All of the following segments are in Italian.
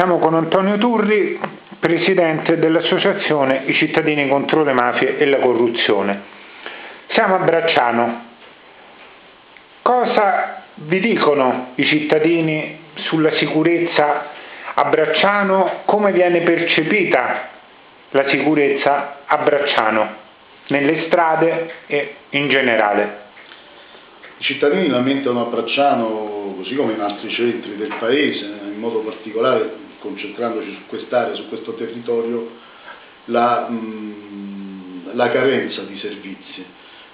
Siamo con Antonio Turri, presidente dell'associazione I cittadini contro le mafie e la corruzione. Siamo a Bracciano. Cosa vi dicono i cittadini sulla sicurezza a Bracciano? Come viene percepita la sicurezza a Bracciano, nelle strade e in generale? I cittadini lamentano a Bracciano, così come in altri centri del paese, in modo particolare concentrandoci su quest'area, su questo territorio, la, mh, la, carenza di servizi.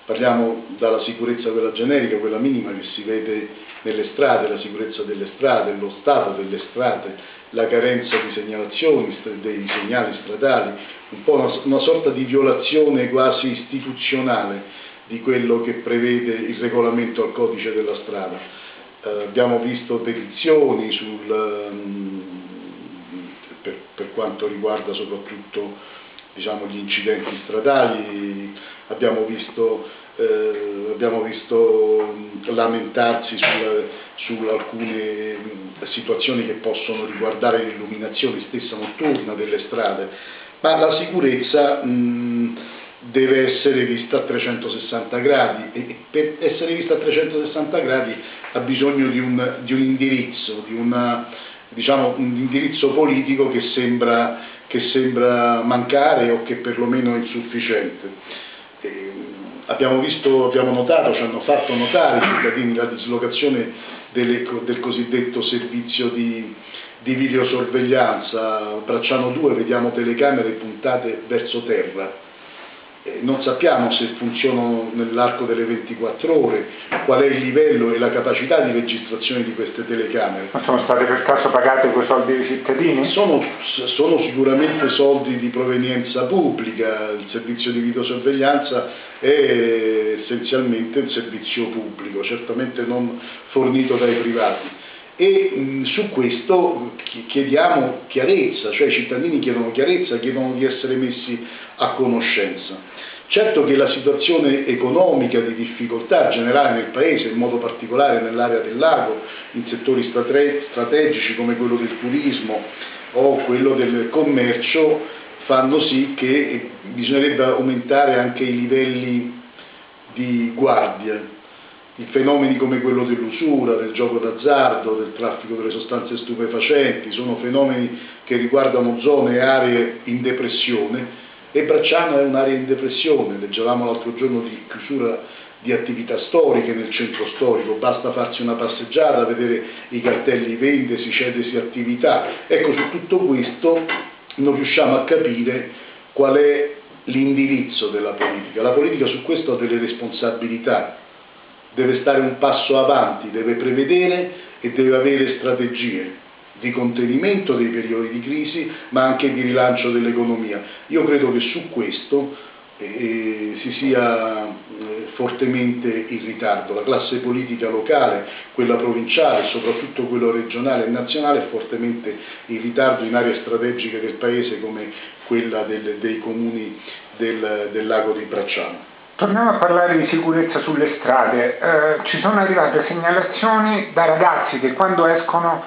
Parliamo dalla sicurezza quella generica, quella minima che si vede nelle strade, la sicurezza delle strade, lo stato delle strade, la carenza di segnalazioni, dei segnali stradali, un po' una, una sorta di violazione quasi istituzionale di quello che prevede il regolamento al codice della strada. Eh, abbiamo visto petizioni sul, um, per, quanto riguarda soprattutto diciamo, gli incidenti stradali, abbiamo visto, eh, abbiamo visto lamentarsi su alcune situazioni che possono riguardare l'illuminazione stessa notturna delle strade, ma la sicurezza mh, deve essere vista a 360 gradi e per essere vista a 360 gradi ha bisogno di un, di un indirizzo, di una, diciamo, un indirizzo politico che sembra, che sembra, mancare o che perlomeno è insufficiente. E abbiamo, visto, abbiamo notato, ci hanno fatto notare i cittadini la dislocazione delle, del cosiddetto servizio di, di videosorveglianza, Bracciano 2 vediamo telecamere puntate verso terra, non sappiamo se funzionano nell'arco delle 24 ore, qual è il livello e la capacità di registrazione di queste telecamere. Ma sono state per caso pagate quei soldi dei cittadini? Sono, sono, sicuramente soldi di provenienza pubblica, il servizio di videosorveglianza è essenzialmente un servizio pubblico, certamente non fornito dai privati e mh, su questo chiediamo chiarezza, cioè i cittadini chiedono chiarezza, chiedono di essere messi a conoscenza. Certo che la situazione economica di difficoltà generale nel Paese, in modo particolare nell'area del lago, in settori strategici come quello del turismo o quello del commercio, fanno sì che bisognerebbe aumentare anche i livelli di guardia i fenomeni come quello dell'usura, del gioco d'azzardo, del traffico delle sostanze stupefacenti, sono fenomeni che riguardano zone e aree in depressione e Bracciano è un'area in depressione, leggevamo l'altro giorno di chiusura di attività storiche nel centro storico, basta farsi una passeggiata, vedere i cartelli vendesi, cedesi attività. Ecco, su tutto questo non riusciamo a capire qual è l'indirizzo della politica. La politica su questo ha delle responsabilità, deve stare un passo avanti, deve prevedere e deve avere strategie di contenimento dei periodi di crisi, ma anche di rilancio dell'economia. Io credo che su questo eh, si sia eh, fortemente in ritardo. La classe politica locale, quella provinciale, soprattutto quella regionale e nazionale è fortemente in ritardo in aree strategiche del Paese come quella del, dei comuni del, del lago di Bracciano. Torniamo a parlare di sicurezza sulle strade. Eh, ci sono arrivate segnalazioni da ragazzi che quando escono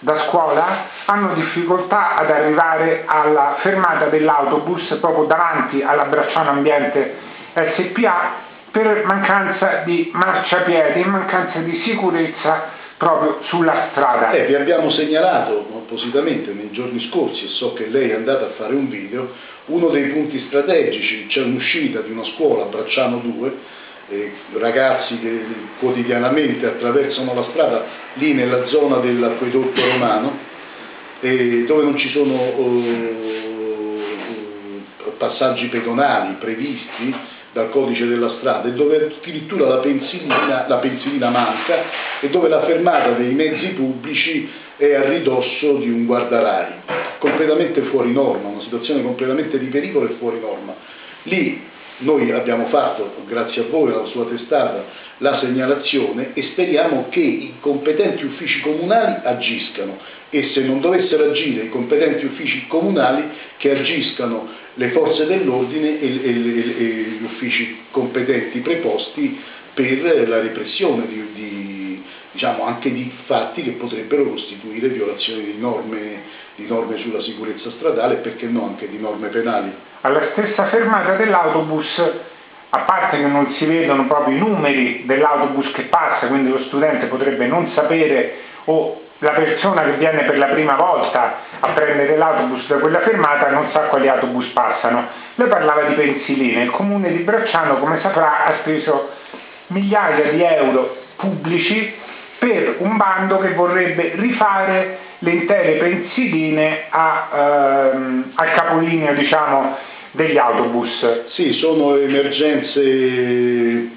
da scuola hanno difficoltà ad arrivare alla fermata dell'autobus proprio davanti alla Bracciano Ambiente SPA per mancanza di marciapiedi, mancanza di sicurezza proprio sulla strada. Eh, vi abbiamo segnalato appositamente nei giorni scorsi, e so che lei è andata a fare un video, uno dei punti strategici, c'è un'uscita di una scuola, Bracciano 2, eh, ragazzi che quotidianamente attraversano la strada lì nella zona dell'acquedotto romano, eh, dove non ci sono eh, passaggi pedonali previsti, dal codice della strada e dove addirittura la pensilina, la pensilina manca e dove la fermata dei mezzi pubblici è a ridosso di un guardarai, completamente fuori norma, una situazione completamente di pericolo e fuori norma. Lì noi abbiamo fatto, grazie a voi, alla sua testata, la segnalazione e speriamo che i competenti uffici comunali agiscano e se non dovessero agire i competenti uffici comunali che agiscano le forze dell'ordine e, e, e, gli uffici competenti preposti per la repressione di, di, diciamo, anche di fatti che potrebbero costituire violazioni di norme, di norme sulla sicurezza stradale e perché no anche di norme penali. Alla stessa fermata dell'autobus a parte che non si vedono proprio i numeri dell'autobus che passa, quindi lo studente potrebbe non sapere o la persona che viene per la prima volta a prendere l'autobus da quella fermata non sa quali autobus passano. Lei parlava di pensiline, il comune di Bracciano come saprà ha speso migliaia di euro pubblici per un bando che vorrebbe rifare le intere pensiline a, ehm, al capolinea diciamo, degli autobus. Sì, sono emergenze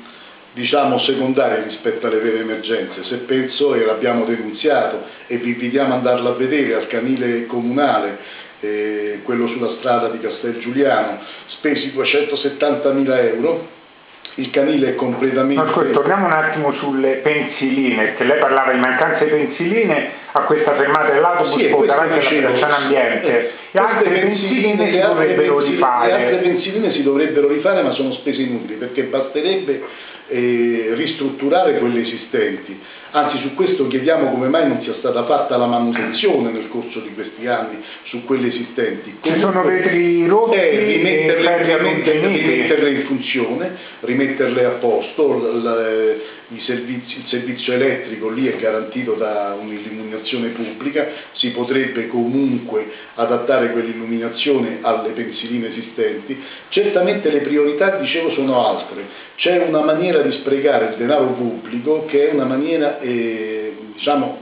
diciamo secondarie rispetto alle vere emergenze. Se penso, e l'abbiamo denunziato, e vi invitiamo ad andarla a vedere al canile comunale, eh, quello sulla strada di Castel Giuliano, spesi 270.000 euro, il canile è completamente... Ma torniamo un attimo sulle pensiline, che lei parlava di mancanza di pensiline a questa fermata dell'autobus sì, davanti alla piazzana ambiente. Eh, e altre pensiline, si dovrebbero rifare. Le altre pensiline si dovrebbero rifare ma sono spese inutili perché basterebbe eh, ristrutturare quelle esistenti. Anzi su questo chiediamo come mai non sia stata fatta la manutenzione nel corso di questi anni su quelle esistenti. Ci sono vetri rotti eh, rimetterle, rimetterle, rimetterle, in funzione, rimetterle a posto, l, servizi, il servizio elettrico lì è garantito da un'illuminazione pubblica, si potrebbe comunque adattare quell'illuminazione alle pensiline esistenti. Certamente le priorità, dicevo, sono altre. C'è una maniera di sprecare il denaro pubblico che è una maniera, eh, diciamo,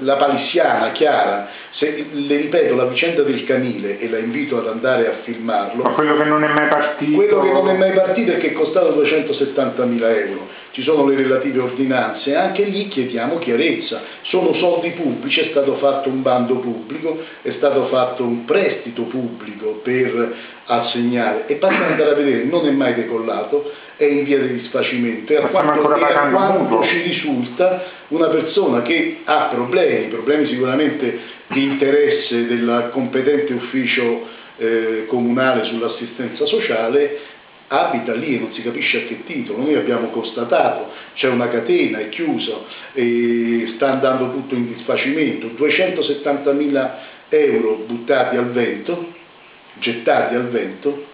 la palissiana, chiara, se, le ripeto la vicenda del canile e la invito ad andare a filmarlo. Ma quello che non è mai partito. Quello che non è mai partito è che è costato 270.000 euro. Ci sono le relative ordinanze, anche lì chiediamo chiarezza. Sono soldi pubblici, è stato fatto un bando pubblico, è stato fatto un prestito pubblico per assegnare e basta andare a vedere, non è mai decollato, è in via di disfacimento e a quanto, e a quanto ci risulta una persona che ha problemi, problemi sicuramente di interesse del competente ufficio eh, comunale sull'assistenza sociale, abita lì e non si capisce a che titolo. Noi abbiamo constatato, c'è una catena, è chiuso, sta andando tutto in disfacimento, 270.000 euro buttati al vento, gettati al vento,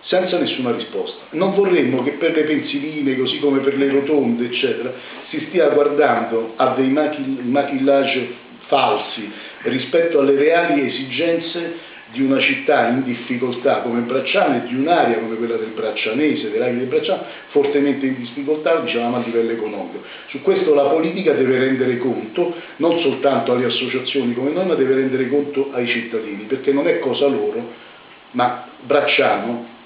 senza nessuna risposta. Non vorremmo che per le pensiline, così come per le rotonde, eccetera, si stia guardando a dei maquillage falsi rispetto alle reali esigenze di una città in difficoltà come Bracciano e di un'area come quella del Braccianese, dell'area del Bracciano, fortemente in difficoltà, diciamo a livello economico. Su questo la politica deve rendere conto, non soltanto alle associazioni come noi, ma deve rendere conto ai cittadini, perché non è cosa loro, ma Bracciano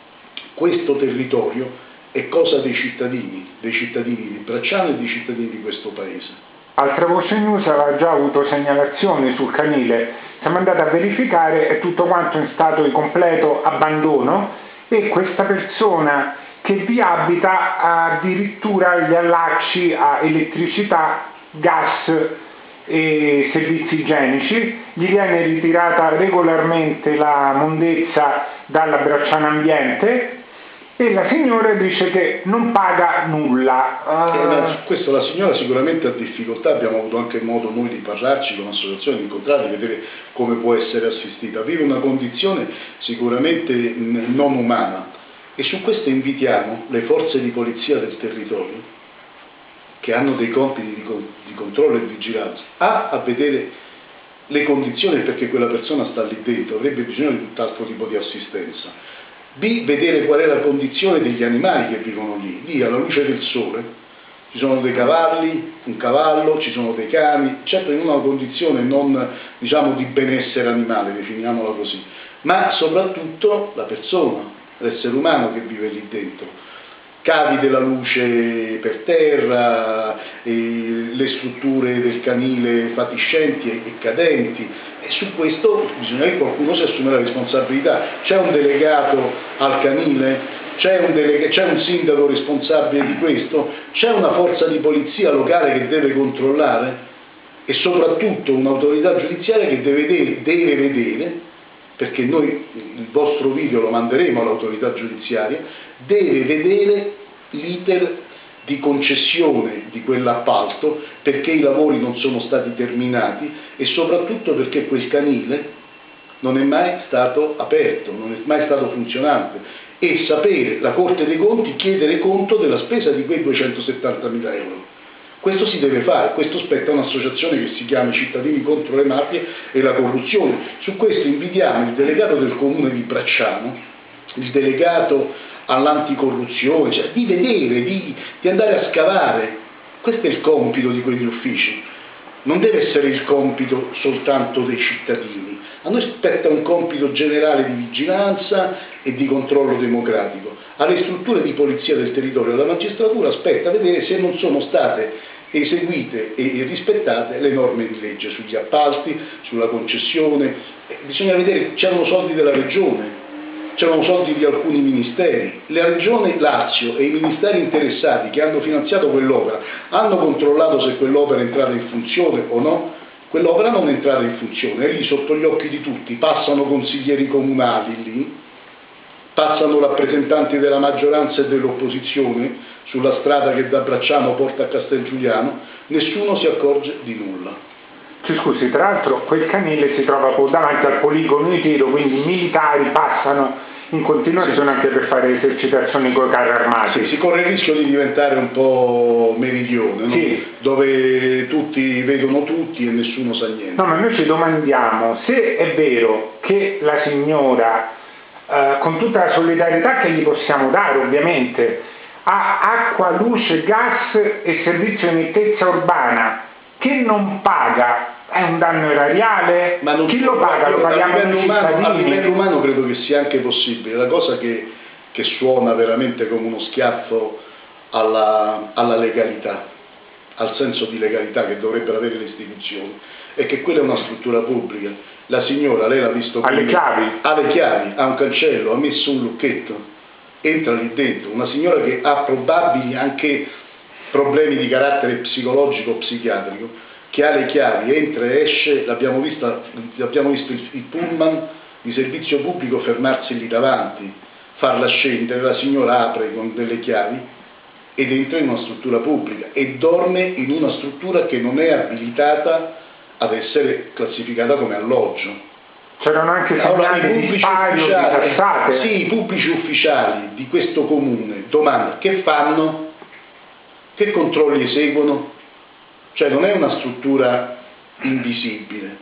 questo territorio è cosa dei cittadini, dei cittadini di Bracciano e dei cittadini di questo paese. Altra voce news aveva già avuto segnalazioni sul canile, siamo andati a verificare è tutto quanto in stato di completo abbandono e questa persona che vi abita ha addirittura gli allacci a elettricità, gas e servizi igienici, gli viene ritirata regolarmente la mondezza dalla bracciana ambiente e la signora dice che non paga nulla. Uh... su questo la signora sicuramente ha difficoltà, abbiamo avuto anche modo noi di parlarci con l'associazione, di incontrarla, di vedere come può essere assistita. Vive una condizione sicuramente non umana e su questo invitiamo le forze di polizia del territorio che hanno dei compiti di, di controllo e vigilanza a, a vedere le condizioni perché quella persona sta lì dentro, avrebbe bisogno di tutt'altro tipo di assistenza B. Vedere qual è la condizione degli animali che vivono lì. Lì alla luce del sole ci sono dei cavalli, un cavallo, ci sono dei cani, certo in una condizione non diciamo di benessere animale, definiamola così, ma soprattutto la persona, l'essere umano che vive lì dentro cavi della luce per terra, le strutture del canile fatiscenti e cadenti e su questo bisogna che qualcuno si assume la responsabilità. C'è un delegato al canile? C'è un, c'è un, sindaco responsabile di questo? C'è una forza di polizia locale che deve controllare? E soprattutto un'autorità giudiziaria che deve vedere, deve vedere perché noi il vostro video lo manderemo all'autorità giudiziaria, deve vedere l'iter di concessione di quell'appalto perché i lavori non sono stati terminati e soprattutto perché quel canile non è mai stato aperto, non è mai stato funzionante e sapere la Corte dei Conti chiedere conto della spesa di quei 270 mila euro. Questo si deve fare, questo spetta un'associazione che si chiama Cittadini contro le mafie e la corruzione. Su questo invidiamo il delegato del comune di Bracciano, il delegato all'anticorruzione, cioè di vedere, di, di andare a scavare. Questo è il compito di quegli uffici. Non deve essere il compito soltanto dei cittadini. A noi spetta un compito generale di vigilanza e di controllo democratico. Alle strutture di polizia del territorio della magistratura spetta vedere se non sono state eseguite e rispettate le norme di legge sugli appalti, sulla concessione, eh, bisogna vedere, c'erano soldi della regione, c'erano soldi di alcuni ministeri, la regione Lazio e i ministeri interessati che hanno finanziato quell'opera hanno controllato se quell'opera è entrata in funzione o no, quell'opera non è entrata in funzione, è lì sotto gli occhi di tutti, passano consiglieri comunali lì, passano rappresentanti della maggioranza e dell'opposizione sulla strada che da Bracciano porta a Castelgiuliano, nessuno si accorge di nulla. Ci scusi, tra l'altro quel canile si trova davanti al poligono di tiro, quindi i militari passano in continuazione anche per fare esercitazioni con i carri armati. Sì, si corre il rischio di diventare un po' meridione, no? sì. dove tutti vedono tutti e nessuno sa niente. No, ma noi ci domandiamo se è vero che la signora, eh, con tutta la solidarietà che gli possiamo dare ovviamente, ha acqua, luce, gas e servizio di nettezza urbana che non paga è un danno erariale? Chi lo paga? Lo paghiamo a livello, umano, a livello umano credo che sia anche possibile. La cosa che, che suona veramente come uno schiaffo alla, alla, legalità, al senso di legalità che dovrebbero avere le istituzioni, è che quella è una struttura pubblica. La signora, lei l'ha visto ha le chiavi, ha le chiavi, ha un cancello, ha messo un lucchetto, entra lì dentro. Una signora che ha probabili anche problemi di carattere psicologico o psichiatrico, che ha le chiavi, entra e esce, l'abbiamo visto, visto il, il pullman di servizio pubblico fermarsi lì davanti, farla scendere, la signora apre con delle chiavi ed entra in una struttura pubblica e dorme in una struttura che non è abilitata ad essere classificata come alloggio. C'erano anche allora, i pubblici ufficiali, sì, i pubblici ufficiali di questo comune, domanda, che fanno? Che controlli eseguono? Cioè non è una struttura invisibile,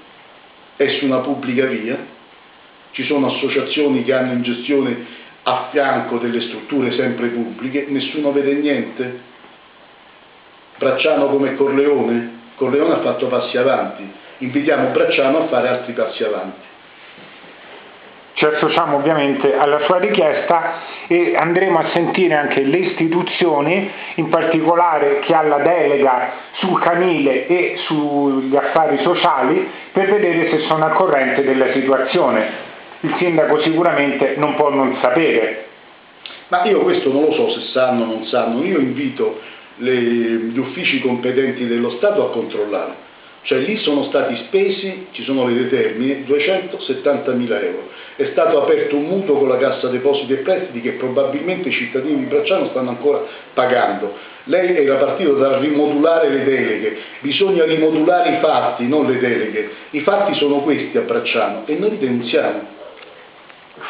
è su una pubblica via, ci sono associazioni che hanno in gestione a fianco delle strutture sempre pubbliche, nessuno vede niente. Bracciano come Corleone? Corleone ha fatto passi avanti, invitiamo Bracciano a fare altri passi avanti ci associamo ovviamente alla sua richiesta e andremo a sentire anche le istituzioni, in particolare chi ha la delega sul canile e sugli affari sociali, per vedere se sono al corrente della situazione. Il sindaco sicuramente non può non sapere. Ma io questo non lo so se sanno o non sanno, io invito le, gli uffici competenti dello Stato a controllare cioè lì sono stati spesi, ci sono le determine, 270 mila euro. È stato aperto un mutuo con la Cassa Depositi e Prestiti che probabilmente i cittadini di Bracciano stanno ancora pagando. Lei era partito da rimodulare le deleghe, bisogna rimodulare i fatti, non le deleghe. I fatti sono questi a Bracciano e noi denunziamo.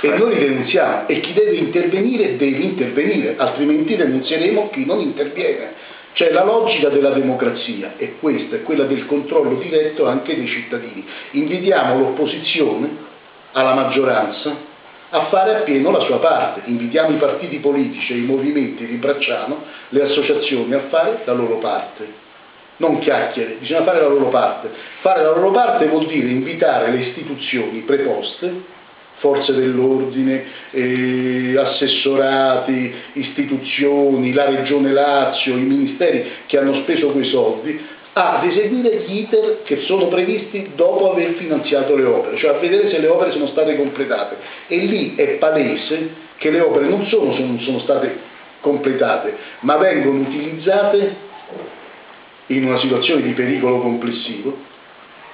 E noi denunziamo e chi deve intervenire deve intervenire, altrimenti denunzieremo chi non interviene. Cioè la logica della democrazia è questa, è quella del controllo diretto anche dei cittadini. Invitiamo l'opposizione alla maggioranza a fare appieno la sua parte, invitiamo i partiti politici i movimenti di Bracciano, le associazioni a fare la loro parte. Non chiacchiere, bisogna fare la loro parte. Fare la loro parte vuol dire invitare le istituzioni preposte forze dell'ordine, eh, assessorati, istituzioni, la Regione Lazio, i ministeri che hanno speso quei soldi, ad eseguire gli iter che sono previsti dopo aver finanziato le opere, cioè a vedere se le opere sono state completate. E lì è palese che le opere non sono, sono state completate, ma vengono utilizzate in una situazione di pericolo complessivo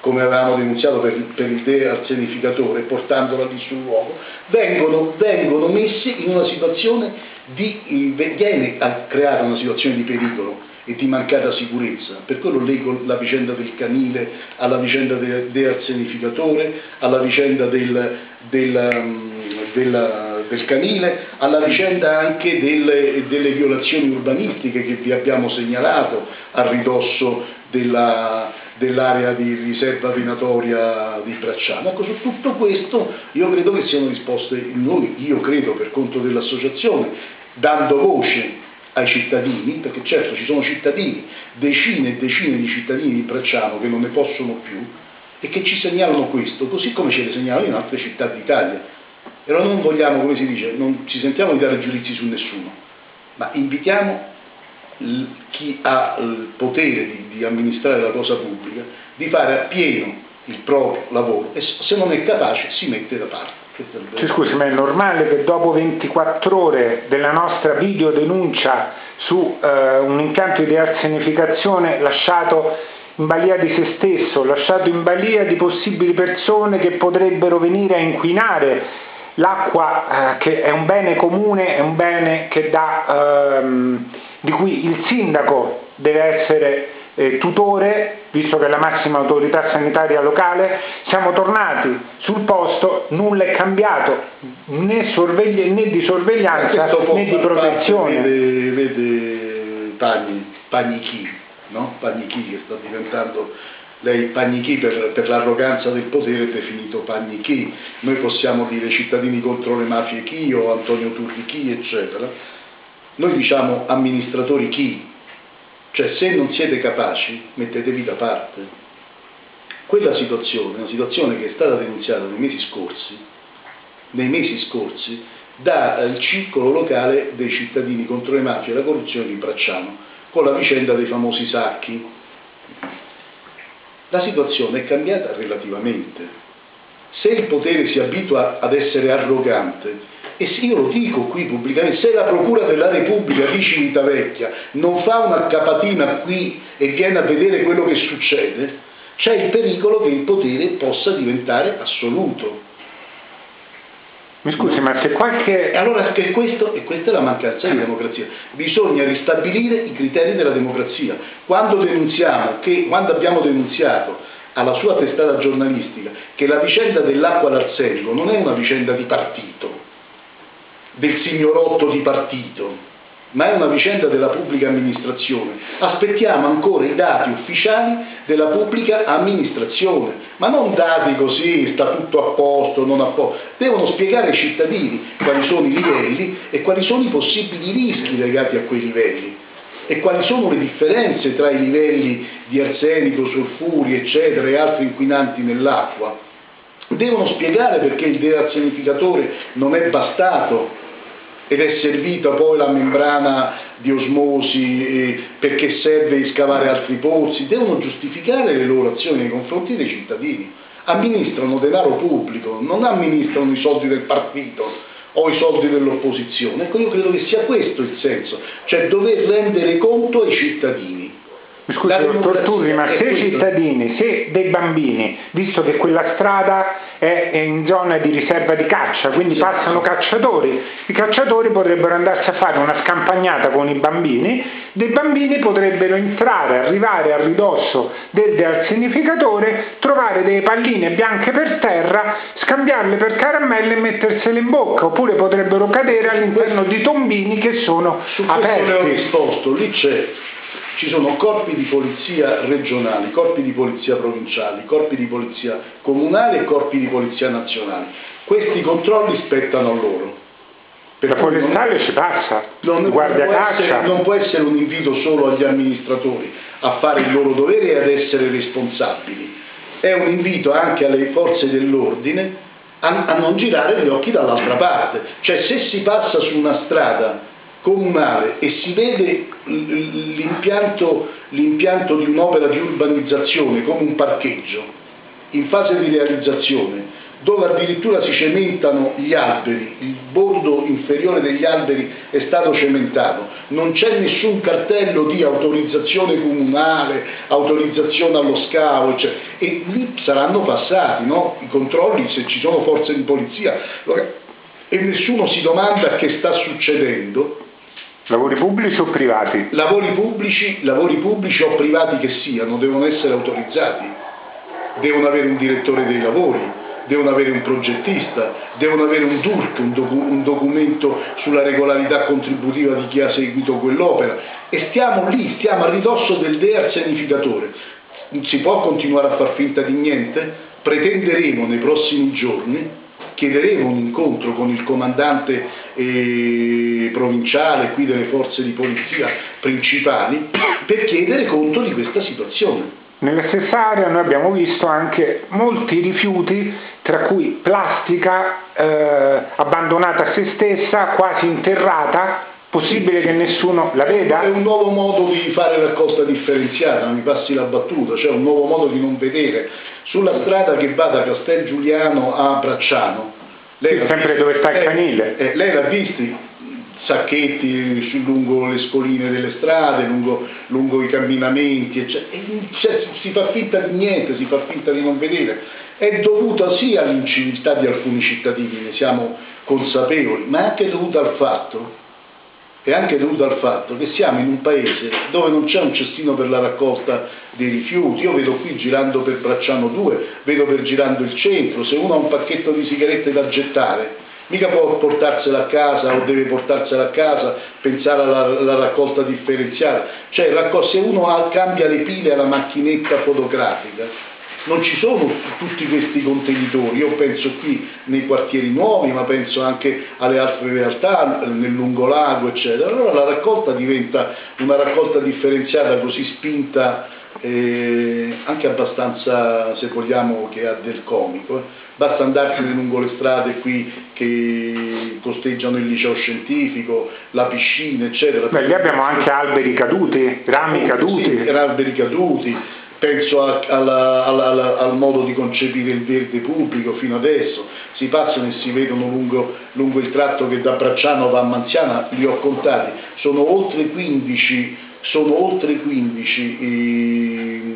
come avevamo denunziato per, per il dearsenificatore, portandola lì sul luogo, vengono, vengono messi in una situazione di, viene a creare una situazione di pericolo e di mancata sicurezza. Per quello leggo la vicenda del canile alla vicenda del dearsenificatore, alla vicenda del, del, um, del, del canile, alla vicenda anche delle, delle, violazioni urbanistiche che vi abbiamo segnalato a ridosso della, dell'area di riserva venatoria di Bracciano. Ecco, su tutto questo io credo che siano risposte noi, io credo per conto dell'associazione, dando voce ai cittadini, perché certo ci sono cittadini, decine e decine di cittadini di Bracciano che non ne possono più e che ci segnalano questo, così come ce le segnalano in altre città d'Italia. Allora non vogliamo, come si dice, non ci sentiamo di dare giudizi su nessuno, ma invitiamo chi ha il potere di, di amministrare la cosa pubblica di fare appieno il proprio lavoro e se non è capace si mette da parte. Cioè, scusi, ma è normale che dopo 24 ore della nostra videodenuncia su eh, un impianto di arsenificazione lasciato in balia di se stesso, lasciato in balia di possibili persone che potrebbero venire a inquinare l'acqua, eh, che è un bene comune, è un bene dà, ehm, di cui il sindaco deve essere eh, tutore, visto che è la massima autorità sanitaria locale, siamo tornati sul posto, nulla è cambiato, né, sorvegli- né di sorveglianza né di protezione. Vede, vede Pagni, Pagnichi, no? Pagnichi che sta diventando lei Pagnichi per, per l'arroganza del potere è definito Pagnichi, noi possiamo dire cittadini contro le mafie chi o Antonio Turri chi, eccetera. Noi diciamo amministratori chi, cioè se non siete capaci, mettetevi da parte. Quella situazione, una situazione che è stata denunziata nei mesi scorsi, nei mesi scorsi dal circolo locale dei cittadini contro le mafie e la corruzione di Bracciano, con la vicenda dei famosi sacchi. La situazione è cambiata relativamente. Se il potere si abitua ad essere arrogante e se io lo dico qui pubblicamente, se la Procura della Repubblica di Civitavecchia non fa una capatina qui e viene a vedere quello che succede, c'è il pericolo che il potere possa diventare assoluto. Mi scusi, ma se qualche... E allora che questo, e questa è la mancanza di democrazia, bisogna ristabilire i criteri della democrazia. Quando denunziamo, che, quando abbiamo denunziato alla sua testata giornalistica che la vicenda dell'acqua d'arsenico non è una vicenda di partito, del signorotto di partito, ma è una vicenda della pubblica amministrazione. Aspettiamo ancora i dati ufficiali della pubblica amministrazione, ma non dati così, sta tutto a posto, non a posto. Devono spiegare ai cittadini quali sono i livelli e quali sono i possibili rischi legati a quei livelli e quali sono le differenze tra i livelli di arsenico, sulfuri, eccetera, e altri inquinanti nell'acqua. Devono spiegare perché il dearsenificatore non è bastato ed è servita poi la membrana di osmosi eh, perché serve di scavare altri pozzi, devono giustificare le loro azioni nei confronti dei cittadini. Amministrano denaro pubblico, non amministrano i soldi del partito o i soldi dell'opposizione. Ecco, io credo che sia questo il senso, cioè dover rendere conto ai cittadini. Scusi, dottor Turri, ma se i cittadini, se dei bambini, visto che quella strada è in zona di riserva di caccia, quindi sì. passano cacciatori, i cacciatori potrebbero andarsi a fare una scampagnata con i bambini, dei bambini potrebbero entrare, arrivare a ridosso del dearsenificatore, trovare delle palline bianche per terra, scambiarle per caramelle e mettersele in bocca, oppure potrebbero cadere all'interno di tombini che sono Su aperti. Su questo ho risposto, lì c'è ci sono corpi di polizia regionali, corpi di polizia provinciali, corpi di polizia comunali e corpi di polizia nazionali. Questi controlli spettano a loro. Per la forestale ci passa, non, guardia può essere, non può essere un invito solo agli amministratori a fare il loro dovere e ad essere responsabili, è un invito anche alle forze dell'ordine a, a non girare gli occhi dall'altra parte, cioè se si passa su una strada comunale e si vede l'impianto, l'impianto di un'opera di urbanizzazione come un parcheggio in fase di realizzazione dove addirittura si cementano gli alberi, il bordo inferiore degli alberi è stato cementato, non c'è nessun cartello di autorizzazione comunale, autorizzazione allo scavo, eccetera. e lì saranno passati no? i controlli se ci sono forze di polizia e nessuno si domanda che sta succedendo. Lavori pubblici o privati? Lavori pubblici, lavori pubblici o privati che siano, devono essere autorizzati, devono avere un direttore dei lavori, devono avere un progettista, devono avere un DURC, un, docu un documento sulla regolarità contributiva di chi ha seguito quell'opera e stiamo lì, stiamo a ridosso del dearsenificatore. Si può continuare a far finta di niente? Pretenderemo nei prossimi giorni chiederemo un incontro con il comandante eh, provinciale qui delle forze di polizia principali per chiedere conto di questa situazione. Nella stessa area noi abbiamo visto anche molti rifiuti, tra cui plastica eh, abbandonata a se stessa, quasi interrata, possibile che nessuno la veda? È un nuovo modo di fare raccolta differenziata, mi passi la battuta, cioè un nuovo modo di non vedere. Sulla strada che va da Castel Giuliano a Bracciano, lei sì, sempre dove sta il canile. Eh, lei l'ha visti sacchetti lungo le scoline delle strade, lungo, lungo i camminamenti, eccetera. Cioè, si fa finta di niente, si fa finta di non vedere. È dovuta sì all'inciviltà di alcuni cittadini, ne siamo consapevoli, ma è anche dovuta al fatto è anche dovuto al fatto che siamo in un paese dove non c'è un cestino per la raccolta dei rifiuti. Io vedo qui girando per Bracciano 2, vedo per girando il centro, se uno ha un pacchetto di sigarette da gettare, mica può portarsela a casa o deve portarsela a casa, pensare alla, alla raccolta differenziata. Cioè, se uno ha, cambia le pile alla macchinetta fotografica, non ci sono tutti questi contenitori, io penso qui nei quartieri nuovi, ma penso anche alle altre realtà, nel lungolago, eccetera. Allora la raccolta diventa una raccolta differenziata così spinta eh, anche abbastanza, se vogliamo, che ha del comico. Eh. Basta andarsene lungo le strade qui che costeggiano il liceo scientifico, la piscina, eccetera. Beh, lì abbiamo anche alberi caduti, rami caduti. Sì, alberi caduti penso a, alla, alla, al modo di concepire il verde pubblico fino adesso, si passano e si vedono lungo, lungo il tratto che da Bracciano va a Manziana, li ho contati, sono oltre 15, sono oltre 15 eh,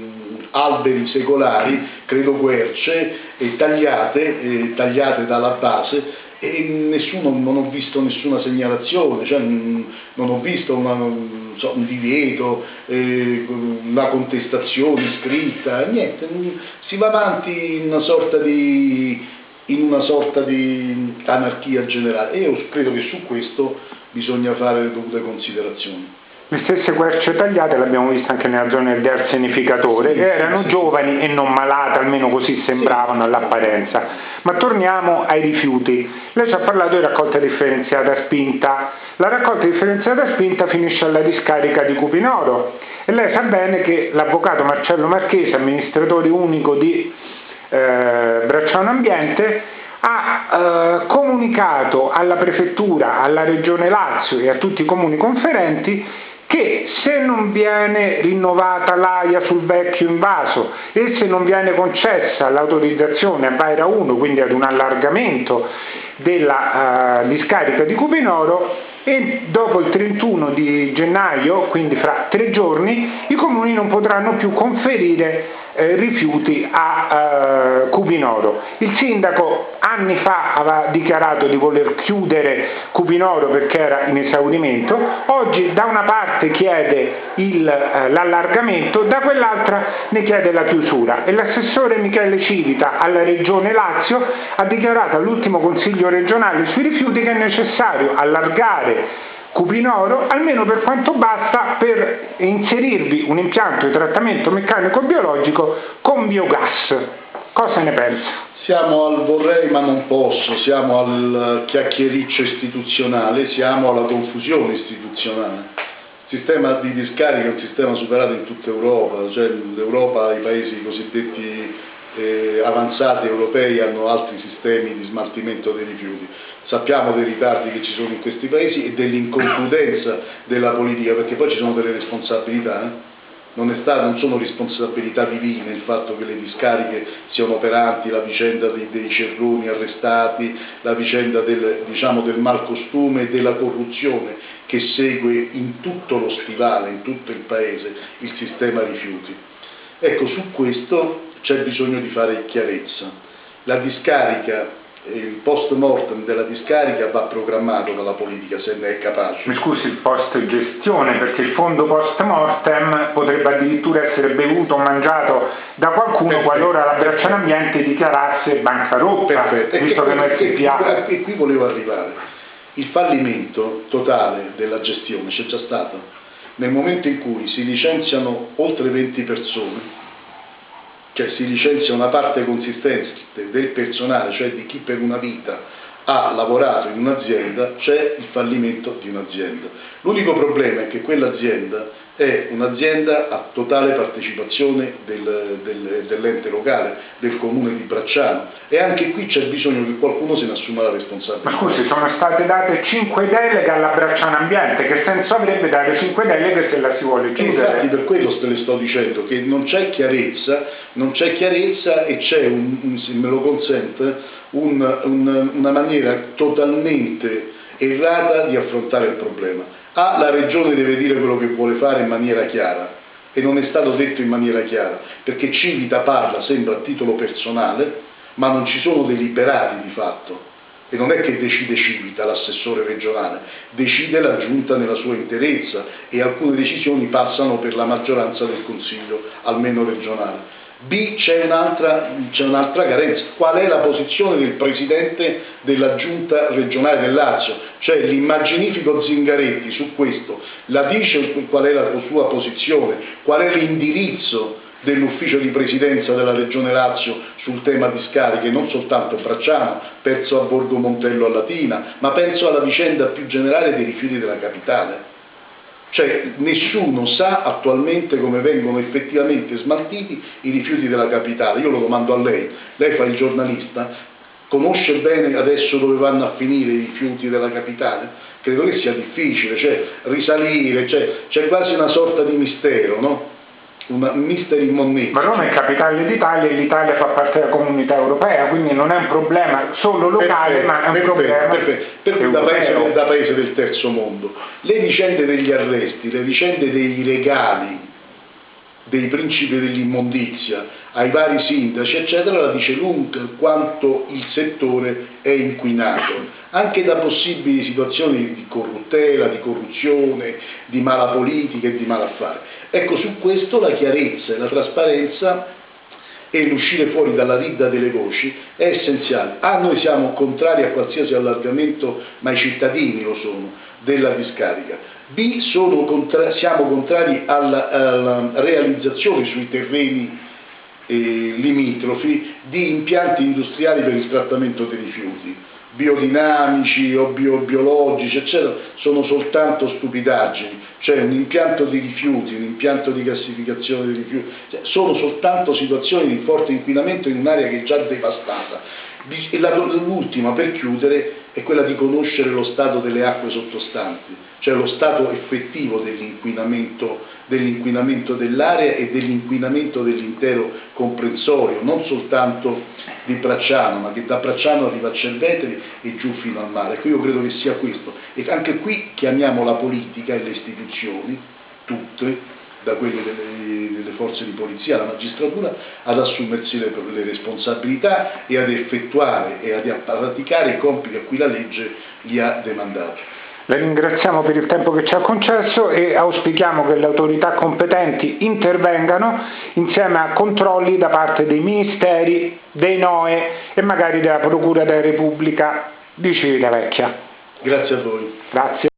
alberi secolari, credo querce, eh, tagliate, eh, tagliate dalla base e nessuno, non ho visto nessuna segnalazione, cioè, non ho visto una, so, un divieto, eh, una contestazione scritta, niente, si va avanti in una sorta di, una sorta di anarchia generale e io credo che su questo bisogna fare le dovute considerazioni. Le stesse querce tagliate le abbiamo viste anche nella zona del dearsenificatore, che erano giovani e non malate, almeno così sembravano all'apparenza. Ma torniamo ai rifiuti. Lei ci ha parlato di raccolta differenziata spinta. La raccolta differenziata spinta finisce alla discarica di Cupinoro e lei sa bene che l'avvocato Marcello Marchese, amministratore unico di eh, Bracciano Ambiente, ha eh, comunicato alla prefettura, alla regione Lazio e a tutti i comuni conferenti che se non viene rinnovata l'AIA sul vecchio invaso e se non viene concessa l'autorizzazione a Baira 1, quindi ad un allargamento della uh, discarica di Cupinoro, e dopo il 31 di gennaio, quindi fra tre giorni, i comuni non potranno più conferire eh, rifiuti a eh, Cupinoro. Il sindaco anni fa aveva dichiarato di voler chiudere Cupinoro perché era in esaurimento, oggi da una parte chiede il, eh, l'allargamento, da quell'altra ne chiede la chiusura e l'assessore Michele Civita alla regione Lazio ha dichiarato all'ultimo consiglio regionale sui rifiuti che è necessario allargare Cupinoro, almeno per quanto basta per inserirvi un impianto di trattamento meccanico-biologico con biogas. Cosa ne pensa? Siamo al vorrei ma non posso, siamo al chiacchiericcio istituzionale, siamo alla confusione istituzionale. Il sistema di discarica è un sistema superato in tutta Europa, cioè l'Europa, i paesi cosiddetti eh, avanzati europei hanno altri sistemi di smaltimento dei rifiuti. Sappiamo dei ritardi che ci sono in questi paesi e dell'inconcludenza della politica, perché poi ci sono delle responsabilità. Eh? non, stato, non, sono responsabilità divine il fatto che le discariche siano operanti, la vicenda dei, dei cerroni arrestati, la vicenda del, diciamo, del malcostume e della corruzione che segue in tutto lo stivale, in tutto il paese, il sistema rifiuti. Ecco, su questo c'è bisogno di fare chiarezza. La discarica il post mortem della discarica va programmato dalla politica se ne è capace. Mi scusi, il post gestione, perché il fondo post mortem potrebbe addirittura essere bevuto o mangiato da qualcuno Perfetto. qualora la Bracciano Ambiente dichiarasse bancarotta, Perfetto. visto che, che noi SPA. E qui volevo arrivare. Il fallimento totale della gestione c'è già stato. Nel momento in cui si licenziano oltre 20 persone, cioè si licenzia una parte consistente del personale, cioè di chi per una vita ha lavorato in un'azienda, c'è il fallimento di un'azienda. L'unico problema è che quell'azienda è un'azienda a totale partecipazione del, del, dell'ente locale, del comune di Bracciano e anche qui c'è bisogno che qualcuno se ne assuma la responsabilità. Ma scusi, sono state date 5 deleghe alla Bracciano Ambiente, che senso avrebbe dare 5 deleghe se la si vuole chiudere? Infatti per quello te le sto dicendo, che non c'è chiarezza, non c'è chiarezza e c'è, se me lo consente, un, un, una maniera totalmente errata di affrontare il problema. A, la Regione deve dire quello che vuole fare in maniera chiara e non è stato detto in maniera chiara, perché Civita parla, sembra a titolo personale, ma non ci sono deliberati di fatto. E non è che decide Civita, l'assessore regionale, decide la giunta nella sua interezza e alcune decisioni passano per la maggioranza del Consiglio, almeno regionale. B c'è un'altra, un carenza, qual è la posizione del Presidente della Giunta regionale del Lazio, cioè l'immaginifico Zingaretti su questo, la dice qual è la sua posizione, qual è l'indirizzo dell'ufficio di presidenza della Regione Lazio sul tema discariche, non soltanto Bracciano, penso a Borgo Montello a Latina, ma penso alla vicenda più generale dei rifiuti della capitale. Cioè nessuno sa attualmente come vengono effettivamente smaltiti i rifiuti della capitale. Io lo domando a lei, lei fa il giornalista, conosce bene adesso dove vanno a finire i rifiuti della capitale? Credo che sia difficile, cioè risalire, cioè, c'è quasi una sorta di mistero, no? Una mystery moneta. Ma Roma è capitale d'Italia e l'Italia fa parte della comunità europea, quindi non è un problema solo locale, perfetto, ma è un perfetto, problema perfetto. Per cui da paese, da paese del terzo mondo. Le vicende degli arresti, le vicende dei regali dei principi dell'immondizia ai vari sindaci, eccetera, la dice lunga quanto il settore è inquinato, anche da possibili situazioni di corruttela, di corruzione, di mala politica e di malaffare. Ecco, su questo la chiarezza e la trasparenza e l'uscire fuori dalla ridda delle voci è essenziale. A, noi siamo contrari a qualsiasi allargamento, ma i cittadini lo sono, della discarica. B, contra siamo contrari alla, alla, realizzazione sui terreni eh, limitrofi di impianti industriali per il trattamento dei rifiuti biodinamici o bio biologici, eccetera, sono soltanto stupidaggini, cioè un impianto di rifiuti, un impianto di gassificazione dei rifiuti, cioè, sono soltanto situazioni di forte inquinamento in un'area che è già devastata. L'ultima, per chiudere, è quella di conoscere lo stato delle acque sottostanti, cioè lo stato effettivo dell'inquinamento, dell'inquinamento dell'area e dell'inquinamento dell'intero comprensorio, non soltanto di Bracciano, ma che da Bracciano arriva a Cerveteri e giù fino al mare. Ecco, io credo che sia questo. E anche qui chiamiamo la politica e le istituzioni, tutte, da quelle delle, delle, forze di polizia alla magistratura ad assumersi le, le, responsabilità e ad effettuare e ad praticare i compiti a cui la legge li ha demandati. La ringraziamo per il tempo che ci ha concesso e auspichiamo che le autorità competenti intervengano insieme a controlli da parte dei ministeri, dei NOE e magari della Procura della Repubblica di Civitavecchia. Grazie a voi. Grazie.